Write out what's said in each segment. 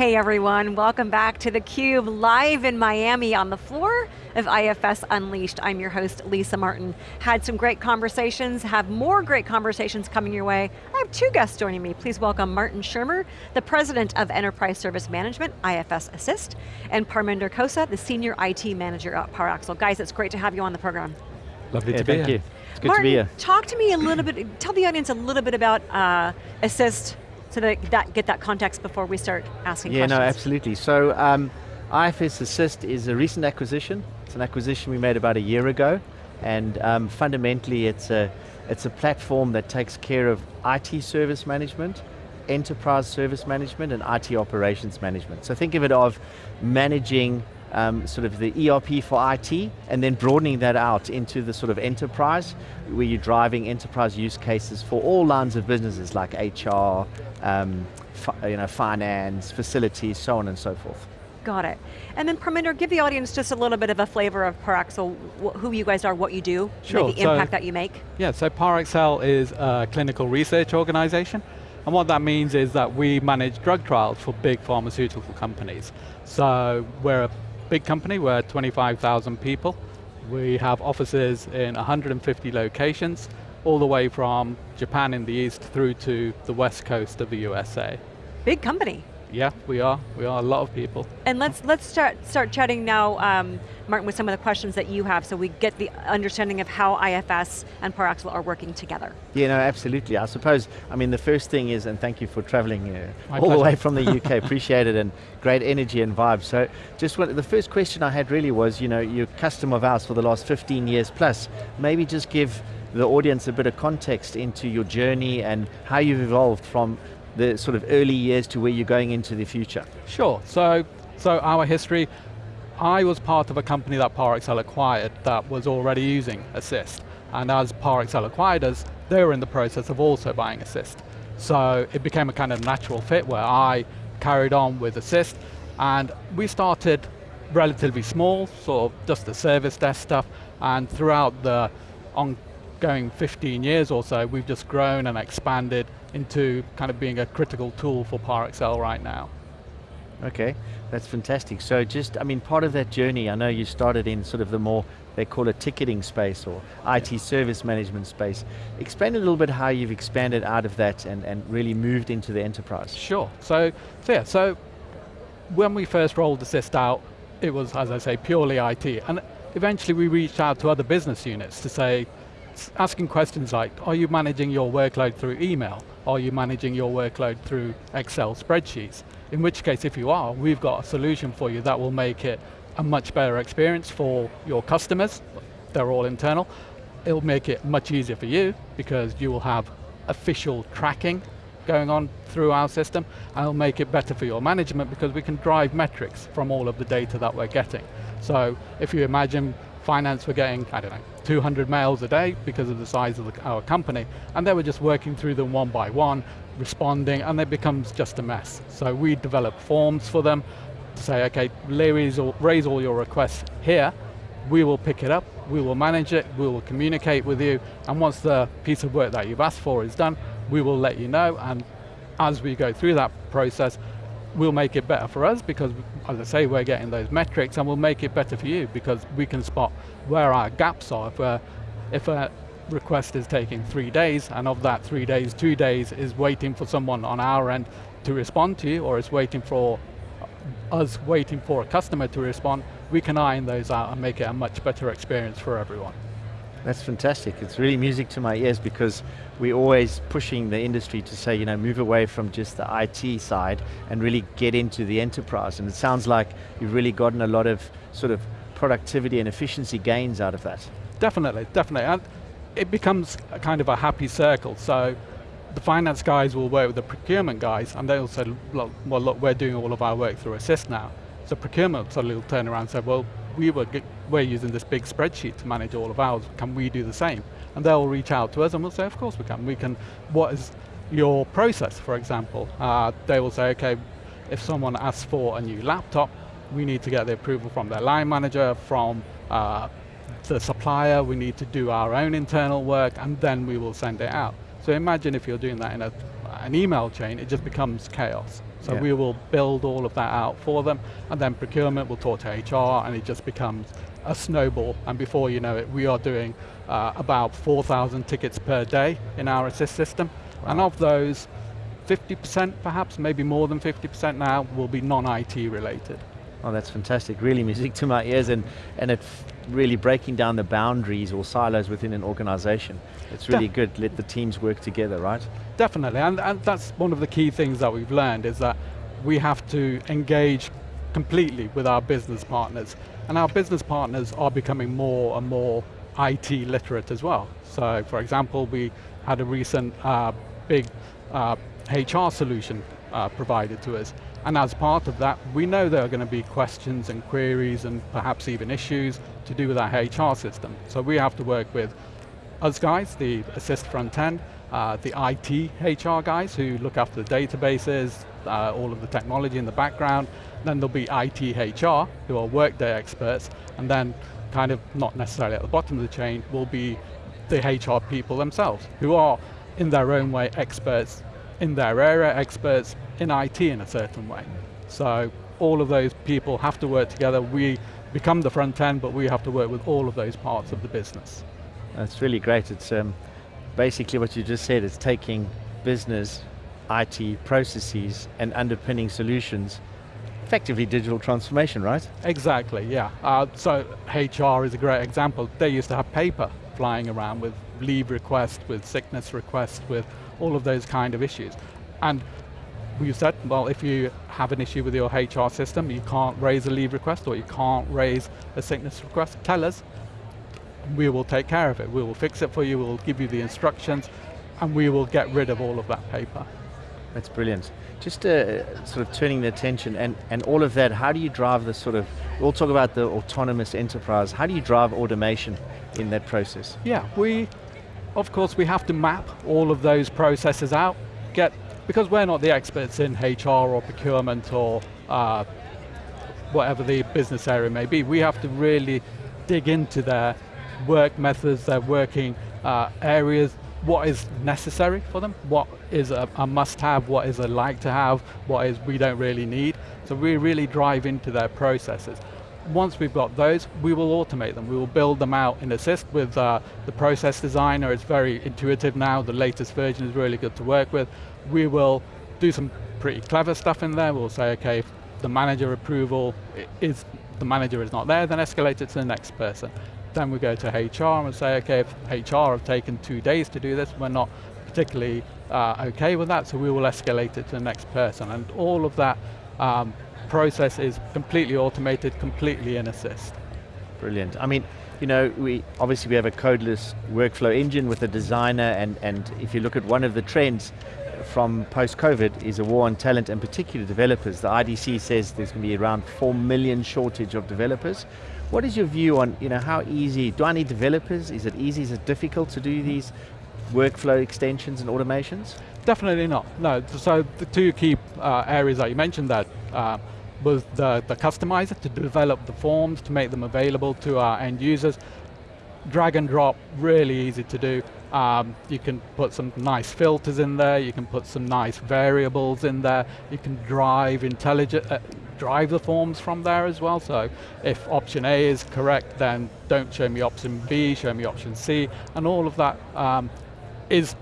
Hey everyone, welcome back to theCUBE, live in Miami on the floor of IFS Unleashed. I'm your host, Lisa Martin. Had some great conversations, have more great conversations coming your way. I have two guests joining me. Please welcome Martin Schirmer, the President of Enterprise Service Management, IFS assyst, and Parminder Kosa, the Senior IT Manager at Parexel. Guys, it's great to have you on the program. Lovely yeah, to be thank here. you. It's good Martin, to be here. talk to me a little bit, tell the audience a little bit about uh, assyst, so that, that get that context before we start asking questions. yeah, questions. no, absolutely. So um, IFS assyst is a recent acquisition. It's an acquisition we made about a year ago, and um, fundamentally it's a, it's a platform that takes care of IT service management, enterprise service management, and IT operations management. So think of it of managing um, sort of the ERP for IT, and then broadening that out into the sort of enterprise, where you're driving enterprise use cases for all lines of businesses like HR, um, you know, finance, facilities, so on and so forth. Got it. And then Parminder, give the audience just a little bit of a flavor of Parexel, who you guys are, what you do, sure. the impact so, that you make. Yeah, so Parexel is a clinical research organization. And what that means is that we manage drug trials for big pharmaceutical companies. So we're a big company, we're 25,000 people. We have offices in 150 locations, all the way from Japan in the east through to the west coast of the USA. Big company. Yeah, we are. We are a lot of people. And let's let's start start chatting now, um, Martin, with some of the questions that you have, so we get the understanding of how IFS and Parexel are working together. Yeah, no, absolutely. I suppose. I mean, the first thing is, and thank you for traveling uh, all pleasure. the way from the UK. Appreciate it, and great energy and vibe. So, just what, the first question I had really was, you know, you're customer of ours for the last 15 years plus. Maybe just give the audience a bit of context into your journey and how you've evolved from the sort of early years to where you're going into the future? Sure, so, so our history, I was part of a company that Parexel acquired that was already using assyst. And as Parexel acquired us, they were in the process of also buying assyst. So it became a kind of natural fit where I carried on with assyst and we started relatively small, sort of just the service desk stuff, and throughout the ongoing 15 years or so, we've just grown and expanded into kind of being a critical tool for Parexel right now. Okay, that's fantastic. So just, I mean, part of that journey, I know you started in sort of the more, they call it ticketing space or IT service management space. Explain a little bit how you've expanded out of that and, and really moved into the enterprise. Sure, so, so yeah, so when we first rolled assyst out, it was, as I say, purely IT. And eventually we reached out to other business units to say, asking questions like, are you managing your workload through email? Are you managing your workload through Excel spreadsheets? In which case, if you are, we've got a solution for you that will make it a much better experience for your customers. They're all internal. It'll make it much easier for you because you will have official tracking going on through our system and it'll make it better for your management because we can drive metrics from all of the data that we're getting. So if you imagine finance were getting, I don't know, 200 mails a day because of the size of the, our company, and they were just working through them one by one, responding, and it becomes just a mess. So we develop forms for them to say, okay, raise all, raise all your requests here, we will pick it up, we will manage it, we will communicate with you, and once the piece of work that you've asked for is done, we will let you know, and as we go through that process, we'll make it better for us because, as I say, we're getting those metrics and we'll make it better for you because we can spot where our gaps are. If, a, if a request is taking three days and of that three days, two days is waiting for someone on our end to respond to you or is waiting for us waiting for a customer to respond, we can iron those out and make it a much better experience for everyone. That's fantastic. It's really music to my ears because we're always pushing the industry to say, you know, move away from just the IT side and really get into the enterprise. And it sounds like you've really gotten a lot of sort of productivity and efficiency gains out of that. Definitely, definitely. And it becomes a kind of a happy circle. So the finance guys will work with the procurement guys and they'll say, well, look, we're doing all of our work through assyst now. So procurement suddenly will turn around and say, well, we were, we're using this big spreadsheet to manage all of ours, can we do the same? And they'll reach out to us and we'll say, of course we can. We can, what is your process, for example? Uh, they will say, okay, if someone asks for a new laptop, we need to get the approval from their line manager, from uh, the supplier, we need to do our own internal work, and then we will send it out. So imagine if you're doing that in a, an email chain, it just becomes chaos. So Yeah. we will build all of that out for them, and then procurement will talk to HR, and it just becomes a snowball. And before you know it, we are doing uh, about 4,000 tickets per day in our assyst system, and of those, 50% perhaps, maybe more than 50% now, will be non-IT related. Oh, that's fantastic. Really music to my ears and, and it's really breaking down the boundaries or silos within an organization. It's really Def- good. Let the teams work together, right? Definitely, and, and that's one of the key things that we've learned is that we have to engage completely with our business partners. And our business partners are becoming more and more IT literate as well. So for example, we had a recent uh, big uh, HR solution uh, provided to us. And as part of that, we know there are going to be questions and queries and perhaps even issues to do with our HR system. So we have to work with us guys, the assyst front end, uh, the IT HR guys who look after the databases, uh, all of the technology in the background. Then there'll be IT HR who are workday experts, and then kind of not necessarily at the bottom of the chain will be the HR people themselves who are in their own way experts in their area, experts in IT in a certain way. So all of those people have to work together. We become the front end, but we have to work with all of those parts of the business. That's really great. It's um, basically what you just said. It's taking business, IT processes and underpinning solutions, effectively digital transformation, right? Exactly, yeah. Uh, so HR is a great example. They used to have paper flying around with leave requests, with sickness requests, with all of those kind of issues. And we said, well, if you have an issue with your HR system, you can't raise a leave request or you can't raise a sickness request, tell us. We will take care of it. We will fix it for you, we'll give you the instructions, and we will get rid of all of that paper. That's brilliant. Just uh, sort of turning the attention and, and all of that, how do you drive the sort of, we'll talk about the autonomous enterprise, how do you drive automation in that process? Yeah, we, of course, we have to map all of those processes out, get, because we're not the experts in HR or procurement or uh, whatever the business area may be, we have to really dig into their work methods, their working uh, areas, what is necessary for them, what is a, a must-have, what is a like-to-have, what is we don't really need. So we really drive into their processes. Once we've got those, we will automate them. We will build them out in assyst with uh, the process designer. It's very intuitive now. The latest version is really good to work with. We will do some pretty clever stuff in there. We'll say, okay, if the manager approval is, the manager is not there, then escalate it to the next person. Then we go to HR and say, okay, if HR have taken two days to do this, we're not particularly uh, okay with that, so we will escalate it to the next person. And all of that um, process is completely automated, completely in assyst. Brilliant. I mean, you know, we obviously we have a codeless workflow engine with a designer and, and if you look at one of the trends from post-COVID is a war on talent and particularly developers. The IDC says there's going to be around 4 million shortage of developers. What is your view on, you know, how easy, do I need developers? Is it easy, is it difficult to do these workflow extensions and automations? Definitely not. No. So the two key uh, areas that you mentioned that uh, was the, the customizer to develop the forms to make them available to our end users. Drag and drop, really easy to do. Um, you can put some nice filters in there. You can put some nice variables in there. You can drive intelligent, uh, drive the forms from there as well. So if option A is correct, then don't show me option B, show me option C, and all of that um, is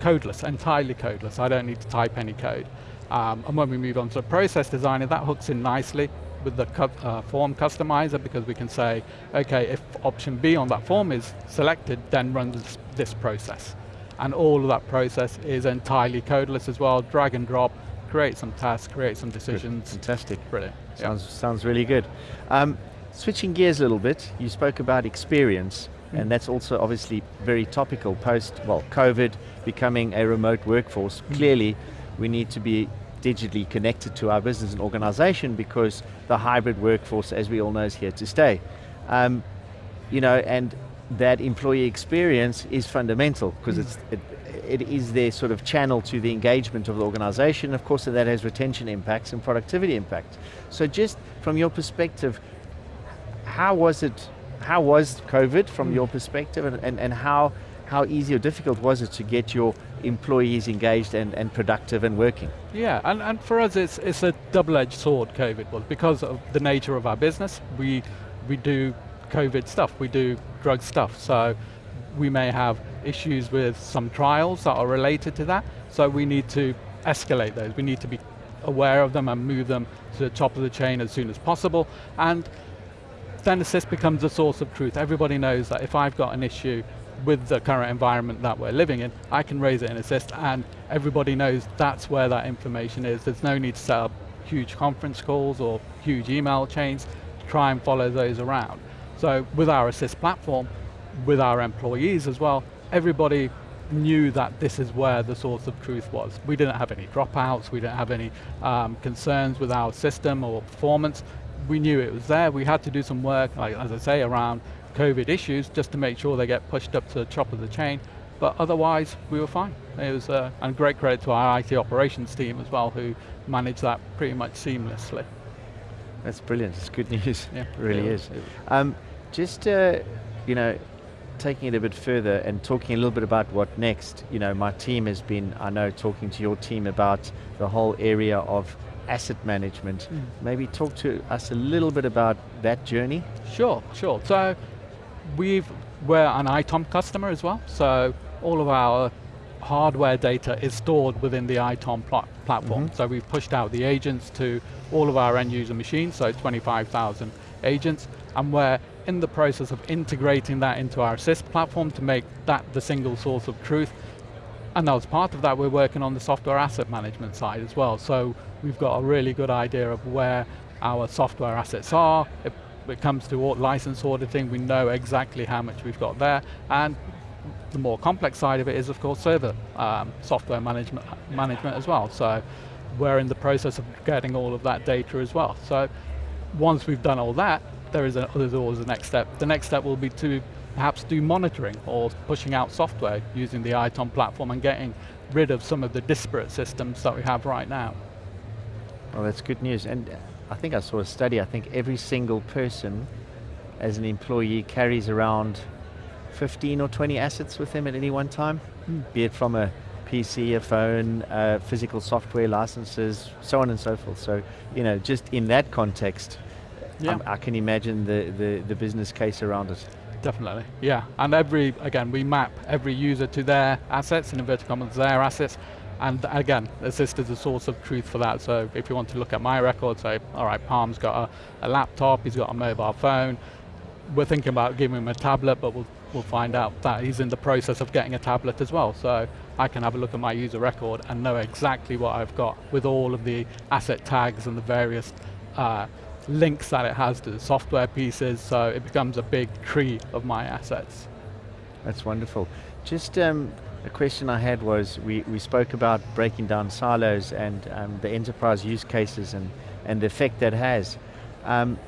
codeless, entirely codeless. I don't need to type any code. Um, and when we move on to the process designer, that hooks in nicely with the cu uh, form customizer because we can say, okay, if option B on that form is selected, then run this, this process. And all of that process is entirely codeless as well, drag and drop, create some tasks, create some decisions. Fantastic. Brilliant. Sounds, sounds really good. Um, switching gears a little bit, you spoke about experience, Mm. and that's also obviously very topical post, well, COVID, becoming a remote workforce. Mm. Clearly, we need to be digitally connected to our business and organization because the hybrid workforce, as we all know, is here to stay. Um, you know, and that employee experience is fundamental because it's it, it is their sort of channel to the engagement of the organization. Of course, that has retention impacts and productivity impacts. So just from your perspective, how was it, how was COVID from Mm. your perspective and, and, and how, how easy or difficult was it to get your employees engaged and, and productive and working? Yeah, and, and for us it's, it's a double-edged sword, COVID was, because of the nature of our business, we, we do COVID stuff, we do drug stuff, so we may have issues with some trials that are related to that, so we need to escalate those. We need to be aware of them and move them to the top of the chain as soon as possible. And then assyst becomes a source of truth. Everybody knows that if I've got an issue with the current environment that we're living in, I can raise it in assyst and everybody knows that's where that information is. There's no need to set up huge conference calls or huge email chains to try and follow those around. So with our assyst platform, with our employees as well, everybody knew that this is where the source of truth was. We didn't have any dropouts, we didn't have any um, concerns with our system or performance. We knew it was there, we had to do some work, like as I say, around COVID issues just to make sure they get pushed up to the top of the chain, but otherwise we were fine. It was, uh, and great credit to our IT operations team as well who managed that pretty much seamlessly. That's brilliant, it's good news, yeah, it really is. Um, just, uh, you know, taking it a bit further and talking a little bit about what next, you know, my team has been, I know, talking to your team about the whole area of asset management. Mm. Maybe talk to us a little bit about that journey. Sure, sure. So we've, we're an ITOM customer as well, so all of our hardware data is stored within the ITOM pl platform. Mm -hmm. So we've pushed out the agents to all of our end user machines, so 25,000 agents, and we're in the process of integrating that into our assyst platform to make that the single source of truth. And as part of that, we're working on the software asset management side as well. So we've got a really good idea of where our software assets are. It comes to license auditing, we know exactly how much we've got there. And the more complex side of it is, of course, server um, software management, management as well. So we're in the process of getting all of that data as well. So once we've done all that, there is a, there's always a next step. The next step will be to perhaps do monitoring or pushing out software using the ITOM platform and getting rid of some of the disparate systems that we have right now. Well, that's good news. And I think I saw a study, I think every single person as an employee carries around 15 or 20 assets with them at any one time, mm. be it from a PC, a phone, uh, physical software licenses, so on and so forth. So, you know, just in that context, yeah. I, can imagine the, the, the business case around it. Definitely, yeah. And every, again, we map every user to their assets, in inverted commas, their assets, and again, assyst is a source of truth for that. So if you want to look at my record, say, all right, Palm's got a, a laptop, he's got a mobile phone, we're thinking about giving him a tablet, but we'll, we'll find out that he's in the process of getting a tablet as well. So I can have a look at my user record and know exactly what I've got with all of the asset tags and the various uh, links that it has to the software pieces, so it becomes a big tree of my assets. That's wonderful. Just um, a question I had was, we, we spoke about breaking down silos and um, the enterprise use cases and, and the effect that has. Um,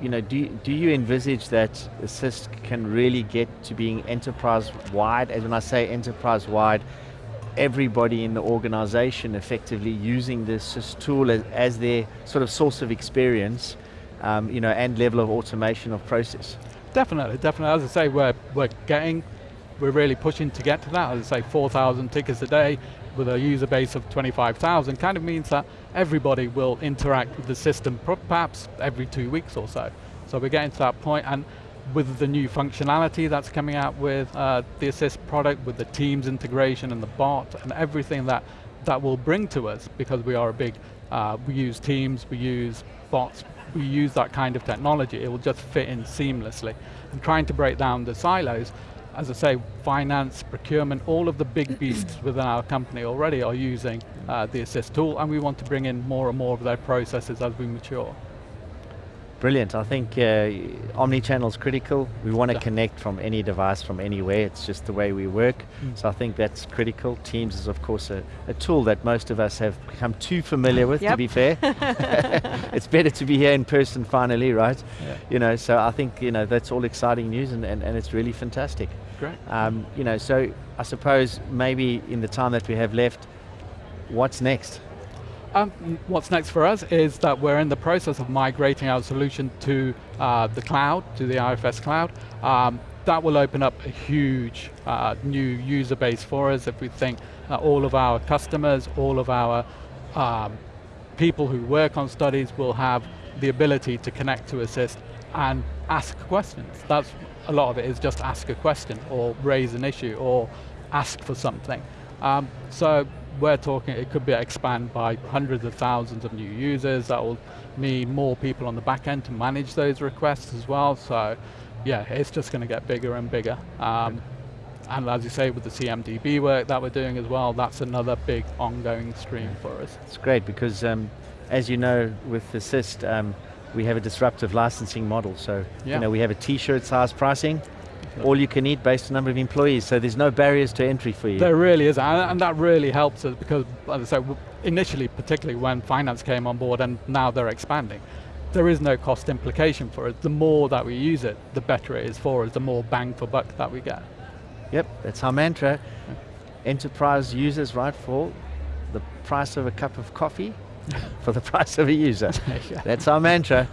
you know, do, do you envisage that assyst can really get to being enterprise-wide? As when I say enterprise-wide, everybody in the organization effectively using this tool as, as, their sort of source of experience um, you know, and level of automation of process. Definitely, definitely. As I say, we're, we're getting, we're really pushing to get to that. As I say, 4,000 tickets a day with a user base of 25,000 kind of means that everybody will interact with the system perhaps every two weeks or so. So we're getting to that point and with the new functionality that's coming out with uh, the assyst product, with the Teams integration and the bot and everything that that will bring to us because we are a big, uh, we use Teams, we use bots, we use that kind of technology, it will just fit in seamlessly. And trying to break down the silos, as I say, finance, procurement, all of the big beasts within our company already are using uh, the assyst tool and we want to bring in more and more of their processes as we mature. Brilliant. I think uh, omni-channel is critical. We want to yeah. connect from any device, from anywhere. It's just the way we work. Mm. So I think that's critical. Teams is, of course, a, a, tool that most of us have become too familiar with, to be fair. it's better to be here in person finally, right? Yeah. You know, so I think, you know, that's all exciting news and, and, and it's really fantastic. Great. Um, you know, so I suppose maybe in the time that we have left, what's next? Um, what's next for us is that we're in the process of migrating our solution to uh, the cloud, to the IFS cloud. Um, that will open up a huge uh, new user base for us if we think that all of our customers, all of our um, people who work on studies will have the ability to connect to assyst and ask questions. That's a lot of it is just ask a question or raise an issue or ask for something. Um, so we're talking, it could be expand by hundreds of thousands of new users. That will mean more people on the back end to manage those requests as well. So yeah, it's just going to get bigger and bigger. Um, and as you say, with the CMDB work that we're doing as well, that's another big ongoing stream for us. It's great because um, as you know, with assyst, um, we have a disruptive licensing model. So Yeah. you know, we have a t-shirt size pricing, all you can eat based on number of employees. So there's no barriers to entry for you. There really is, and, and that really helps us because, as I said, initially, particularly when finance came on board and now they're expanding, there is no cost implication for us. The more that we use it, the better it is for us, the more bang for buck that we get. Yep, that's our mantra. Enterprise users, right, for the price of a cup of coffee, for the price of a user. Yeah. That's our mantra.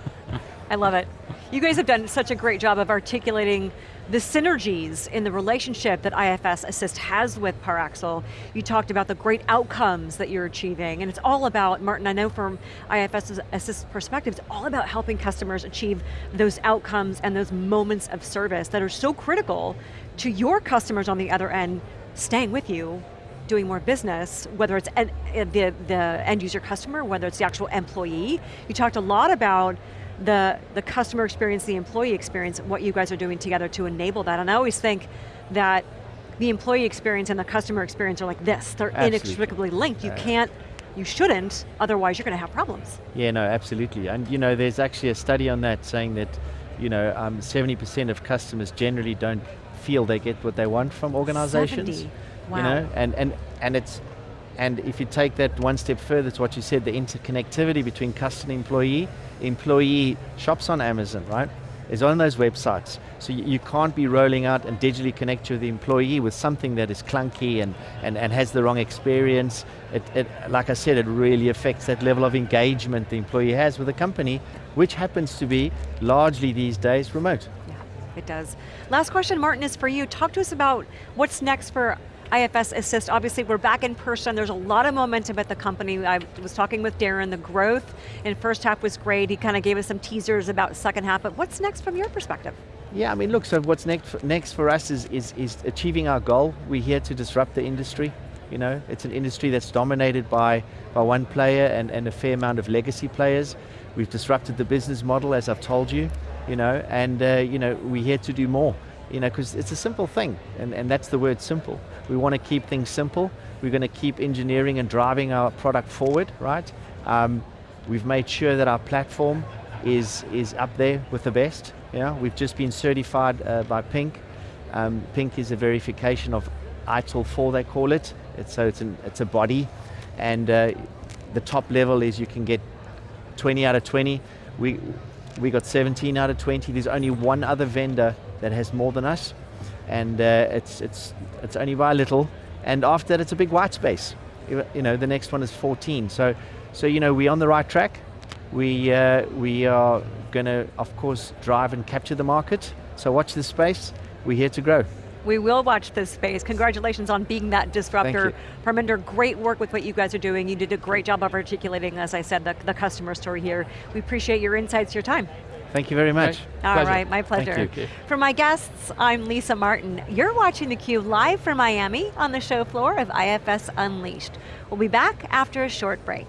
I love it. You guys have done such a great job of articulating the synergies in the relationship that IFS assyst has with Parexel. You talked about the great outcomes that you're achieving, and it's all about, Martin, I know from IFS assyst perspective, it's all about helping customers achieve those outcomes and those moments of service that are so critical to your customers on the other end staying with you doing more business, whether it's the, the end user customer, whether it's the actual employee. You talked a lot about the, the customer experience, the employee experience, what you guys are doing together to enable that. And I always think that the employee experience and the customer experience are like this. They're Absolutely. inextricably linked. You Uh, can't, you shouldn't, otherwise you're going to have problems. Yeah, no, absolutely. And you know, there's actually a study on that saying that, you know, um, 70% of customers generally don't feel they get what they want from organizations. 70. Wow. You know, and, and, and it's, and if you take that one step further, it's what you said, the interconnectivity between customer and employee, employee shops on Amazon, right? Is on those websites. So you, can't be rolling out and digitally connect to the employee with something that is clunky and, and, and has the wrong experience. It, it, like I said, it really affects that level of engagement the employee has with the company, which happens to be largely these days remote. Yeah, it does. Last question, Martin, is for you. Talk to us about what's next for IFS assyst. Obviously, we're back in person. There's a lot of momentum at the company. I was talking with Darren. The growth in first half was great. He kind of gave us some teasers about second half, but what's next from your perspective? Yeah, I mean, look, so what's next, next for us is, is, is achieving our goal. We're here to disrupt the industry. You know, it's an industry that's dominated by, by one player and, and a fair amount of legacy players. We've disrupted the business model, as I've told you, you know, and uh, you know, we're here to do more. You know, because it's a simple thing, and, and that's the word simple. We want to keep things simple. We're going to keep engineering and driving our product forward, right? Um, we've made sure that our platform is, is up there with the best. Yeah, we've just been certified uh, by Pink. Um, Pink is a verification of ITIL 4, they call it. It's, so it's, an, it's a body, and uh, the top level is you can get 20 out of 20. We, we got 17 out of 20. There's only one other vendor that has more than us, and uh, it's, it's, it's only by a little. And after that, it's a big white space. You know, the next one is 14. So, so you know, we're on the right track. We, uh, we are going to, of course, drive and capture the market. So watch this space. We're here to grow. We will watch this space. Congratulations on being that disruptor. Parminder, great work with what you guys are doing. You did a great job of articulating, as I said, the, the customer story here. We appreciate your insights, your time. Thank you very much. Great. All Pleasure. right, my pleasure. For my guests, I'm Lisa Martin. You're watching theCUBE live from Miami on the show floor of IFS Unleashed. We'll be back after a short break.